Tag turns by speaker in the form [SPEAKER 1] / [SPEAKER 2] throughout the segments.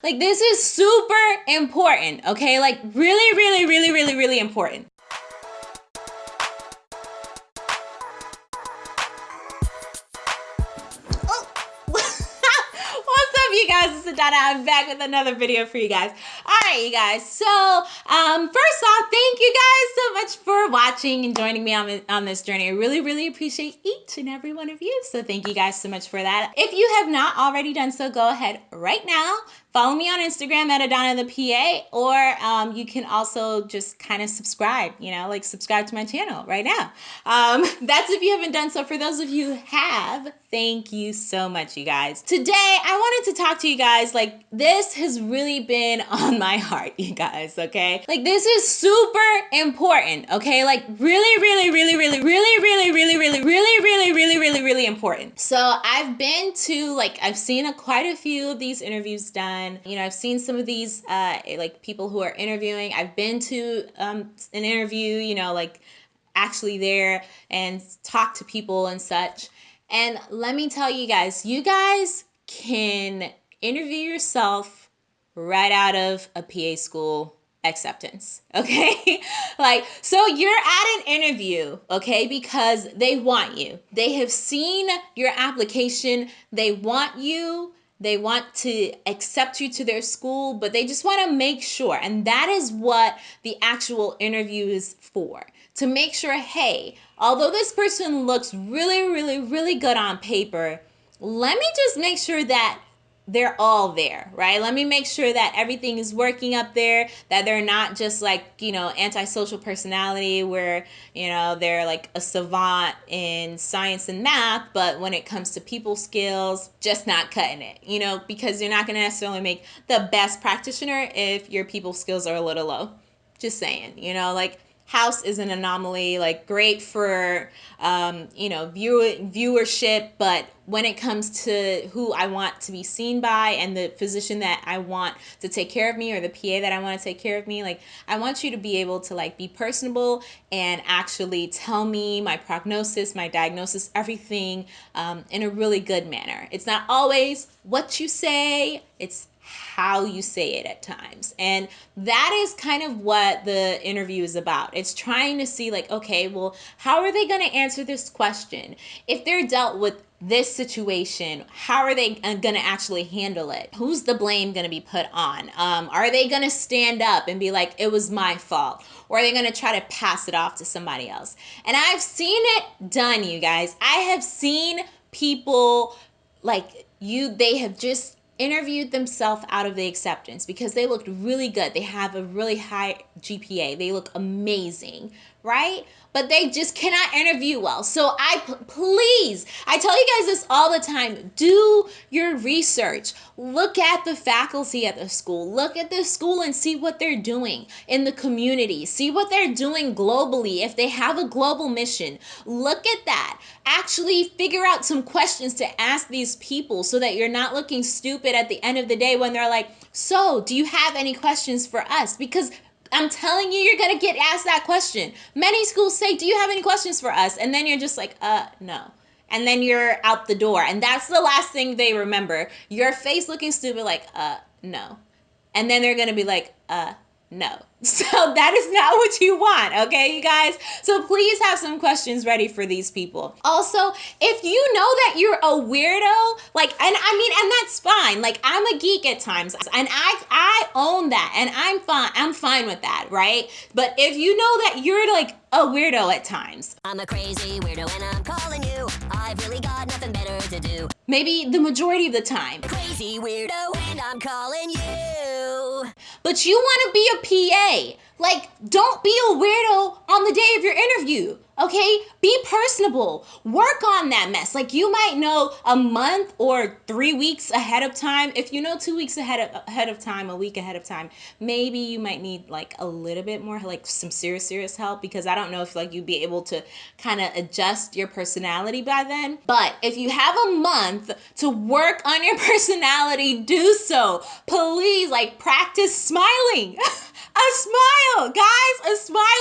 [SPEAKER 1] Like, this is super important, okay? Like, really, really, really, really, really important. Oh. What's up, you guys? It's Adana. I'm back with another video for you guys. All right, you guys. So, um, first off, thank much for watching and joining me on, on this journey. I really, really appreciate each and every one of you. So, thank you guys so much for that. If you have not already done so, go ahead right now follow me on Instagram at Adana the PA, or um, you can also just kind of subscribe, you know, like subscribe to my channel right now. Um, that's if you haven't done so. For those of you who have, thank you so much, you guys. Today, I wanted to talk to you guys. Like, this has really been on my heart, you guys, okay? Like, this is super important, okay? Like, really, really, really, really, really, really, really, really, really, really, really, really, really important. So, I've been to, like, I've seen a, quite a few of these interviews done done. You know, I've seen some of these uh, like people who are interviewing. I've been to um, an interview, you know, like actually there and talk to people and such. And let me tell you guys, you guys can interview yourself right out of a PA school acceptance. Okay. like, so you're at an interview, okay, because they want you. They have seen your application, they want you. They want to accept you to their school, but they just want to make sure. And that is what the actual interview is for to make sure hey, although this person looks really, really, really good on paper, let me just make sure that they're all there, right? Let me make sure that everything is working up there, that they're not just like, you know, antisocial personality where, you know, they're like a savant in science and math, but when it comes to people skills, just not cutting it, you know, because you're not going to necessarily make the best practitioner if your people skills are a little low. Just saying, you know, like House is an anomaly, like great for um, you know view viewership, but when it comes to who I want to be seen by and the physician that I want to take care of me or the PA that I want to take care of me, like I want you to be able to like be personable and actually tell me my prognosis, my diagnosis, everything um, in a really good manner. It's not always what you say, it's how you say it at times. And that is kind of what the interview is about. It's trying to see, like, okay, well, how are they going to answer this question? If they're dealt with this situation how are they uh, going to actually handle it who's the blame going to be put on um, are they going to stand up and be like it was my fault or are they going to try to pass it off to somebody else and i've seen it done you guys i have seen people like you they have just interviewed themselves out of the acceptance because they looked really good. They have a really high GPA. They look amazing, right? But they just cannot interview well. So I please, I tell you guys this all the time. Do your research. Look at the faculty at the school. Look at the school and see what they're doing in the community. See what they're doing globally if they have a global mission. Look at that. Actually figure out some questions to ask these people so that you're not looking stupid at the end of the day when they're like, "So, do you have any questions for us?" Because I'm telling you, you're gonna get asked that question. Many schools say, Do you have any questions for us? And then you're just like, uh, no. And then you're out the door. And that's the last thing they remember. Your face looking stupid, like, uh, no. And then they're gonna be like, uh, no. So that is not what you want, okay, you guys? So please have some questions ready for these people. Also, if you know that you're a weirdo, like, and I mean, and that's fine. Like, I'm a geek at times, and I I own that, and I'm fine. I'm fine with that, right? But if you know that you're like a weirdo at times,
[SPEAKER 2] I'm a crazy weirdo, and I'm calling you. I've really got nothing better to do.
[SPEAKER 1] Maybe the majority of the time.
[SPEAKER 2] Crazy weirdo, and I'm calling you.
[SPEAKER 1] But you want to be a PA like, don't be a weirdo on the day of your interview. Okay, be personable. Work on that mess. Like you might know a month or three weeks ahead of time. If you know two weeks ahead of ahead of time, a week ahead of time, maybe you might need like a little bit more, like some serious serious help because I don't know if like you'd be able to kind of adjust your personality by then. But if you have a month to work on your personality, do so. Please, like practice smiling. A smile, guys, a smile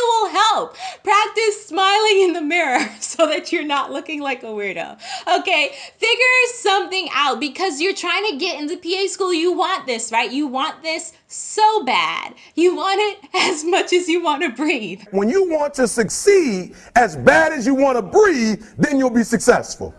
[SPEAKER 1] help. Practice smiling in the mirror so that you're not looking like a weirdo. Okay, figure something out because you're trying to get into PA school. You want this, right? You want this so bad. You want it as much as you want to breathe.
[SPEAKER 3] When you want to succeed as bad as you want to breathe, then you'll be successful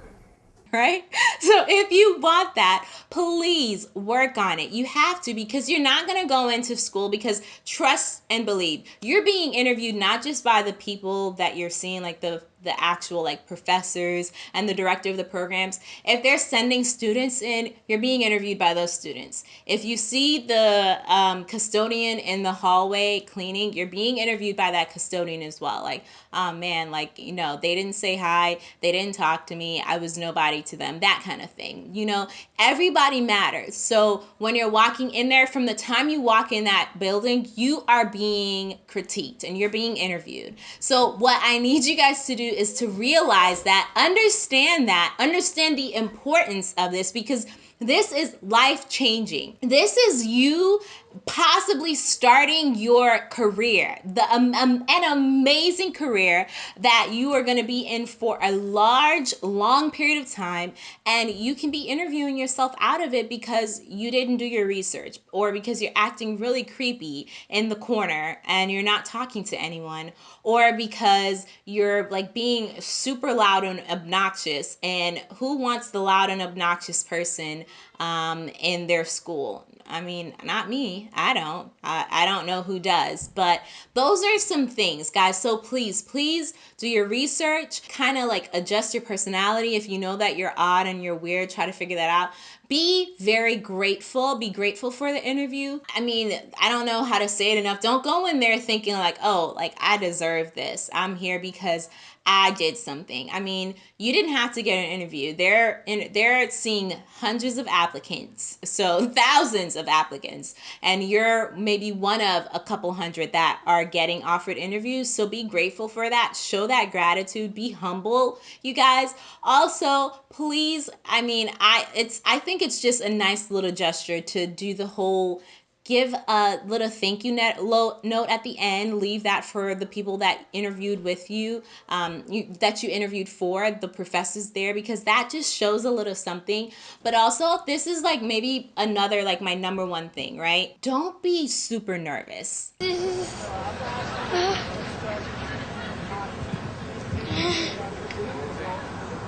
[SPEAKER 1] right? So if you want that, please work on it. You have to because you're not going to go into school because trust and believe. You're being interviewed not just by the people that you're seeing like the the actual like professors and the director of the programs if they're sending students in you're being interviewed by those students. If you see the um, custodian in the hallway cleaning you're being interviewed by that custodian as well. Like oh man like you know they didn't say hi they didn't talk to me i was nobody to them that kind of thing you know? Everybody matters. So when you're walking in there from the time you walk in that building you are being critiqued and you're being interviewed. So what i need you guys to do is to realize that, understand that, understand the importance of this because this is life changing. This is you possibly starting your career, the um, um, an amazing career that you are going to be in for a large, long period of time, and you can be interviewing yourself out of it because you didn't do your research, or because you're acting really creepy in the corner and you're not talking to anyone, or because you're like being super loud and obnoxious. And who wants the loud and obnoxious person um, in their school? I mean, not me. I don't. I, I don't know who does. But those are some things, guys. So please, please do your research. Kind of like adjust your personality. If you know that you're odd and you're weird, try to figure that out. Be very grateful. Be grateful for the interview. I mean, I don't know how to say it enough. Don't go in there thinking like, oh, like I deserve this. I'm here because I did something. I mean, you didn't have to get an interview. They're in, they're seeing hundreds of applicants, so thousands of applicants, and you're maybe one of a couple hundred that are getting offered interviews. So be grateful for that. Show that gratitude. Be humble, you guys. Also, please, I mean, I it's I think it's just a nice little gesture to do the whole give a little thank you note at the end leave that for the people that interviewed with you, um, you that you interviewed for the professors there because that just shows a little something. But also this is like maybe another like my number one thing right? Don't be super nervous.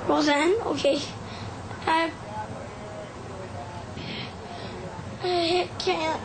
[SPEAKER 4] Roseanne, okay. I, I can't.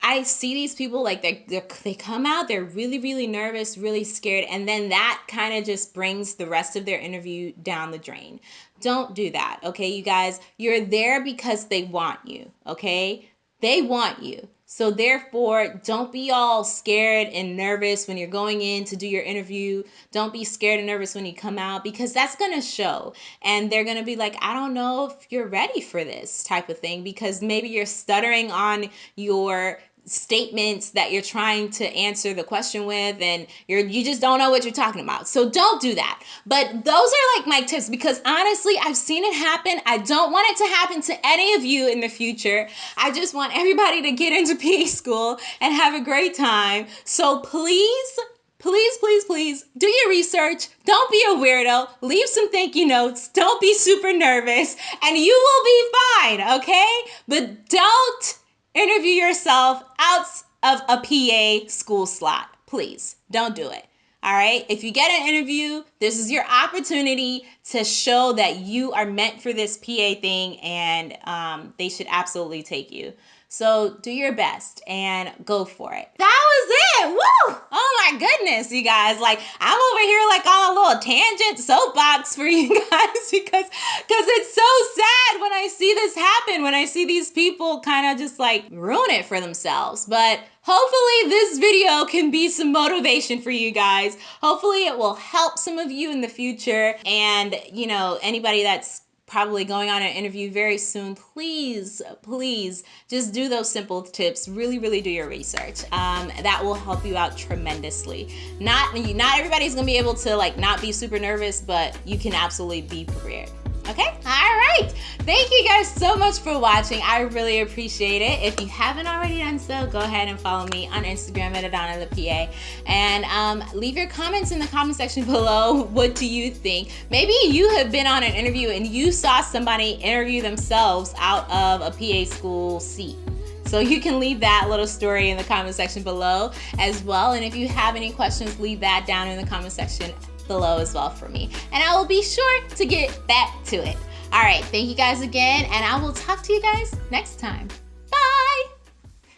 [SPEAKER 1] I see these people like they they come out, they're really really nervous, really scared, and then that kind of just brings the rest of their interview down the drain. Don't do that, okay, you guys. You're there because they want you, okay? They want you. So therefore, don't be all scared and nervous when you're going in to do your interview. Don't be scared and nervous when you come out because that's going to show. And they're going to be like, "I don't know if you're ready for this type of thing because maybe you're stuttering on your statements that you're trying to answer the question with and you're you just don't know what you're talking about. So don't do that. But those are like my tips because honestly, I've seen it happen. I don't want it to happen to any of you in the future. I just want everybody to get into PA school and have a great time. So please please, please, please do your research. Don't be a weirdo. Leave some thank you notes. Don't be super nervous, and you will be fine, okay? But don't interview yourself out of a PA school slot. Please don't do it. All right. If you get an interview, this is your opportunity to show that you are meant for this PA thing and um, they should absolutely take you. So do your best and go for it. That was it. Woo! Oh my goodness, you guys. Like I'm over here like on a little tangent soapbox for you guys because because it's so sad when I see this happen, when I see these people kind of just like ruin it for themselves. But hopefully this video can be some motivation for you guys. Hopefully it will help some of you in the future and you know anybody that's probably going on an interview very soon, please, please just do those simple tips. Really, really do your research. Um, that will help you out tremendously. Not, not everybody's gonna be able to like not be super nervous, but you can absolutely be prepared Okay? All right. Thank you guys so much for watching. I really appreciate it. If you haven't already done so, go ahead and follow me on Instagram at Adana the PA. And um, leave your comments in the comment section below. What do you think? Maybe you have been on an interview and you saw somebody interview themselves out of a PA school seat. So you can leave that little story in the comment section below as well. And if you have any questions, leave that down in the comment section below as well for me. And I will be sure to get back to it. All right, thank you guys again, and I will talk to you guys next time.